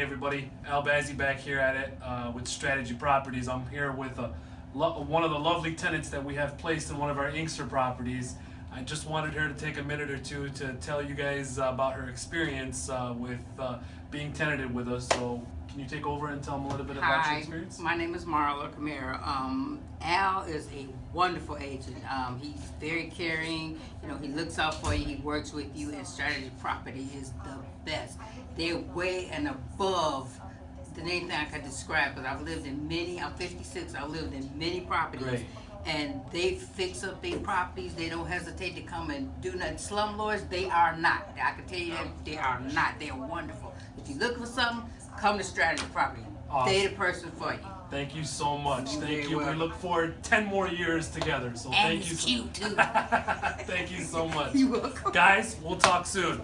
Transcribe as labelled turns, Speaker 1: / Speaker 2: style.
Speaker 1: everybody. Al Bazzi back here at it uh, with Strategy Properties. I'm here with a, lo- one of the lovely tenants that we have placed in one of our Inkster properties. I just wanted her to take a minute or two to tell you guys about her experience uh, with uh, being tenanted with us. So, can you take over and tell them a little bit about your
Speaker 2: Hi,
Speaker 1: experience?
Speaker 2: my name is Marla Camara. Um, Al is a wonderful agent. Um, he's very caring. You know, he looks out for you. He works with you. And Strategy Property is the best. They're way and above than anything I could describe. Because I've lived in many. I'm 56. I've lived in many properties.
Speaker 1: Great.
Speaker 2: And they fix up their properties. They don't hesitate to come and do nothing. Slumlords, they are not. I can tell you that they are not. They're wonderful. If you're looking for something, come to Strategy Property.
Speaker 1: Awesome.
Speaker 2: They the person for you.
Speaker 1: Thank you so much.
Speaker 2: You're
Speaker 1: Thank you. We look forward 10 more years together. So,
Speaker 2: And
Speaker 1: thank you. so-
Speaker 2: cute too.
Speaker 1: thank you so much.
Speaker 2: You're welcome.
Speaker 1: Guys, we'll talk soon.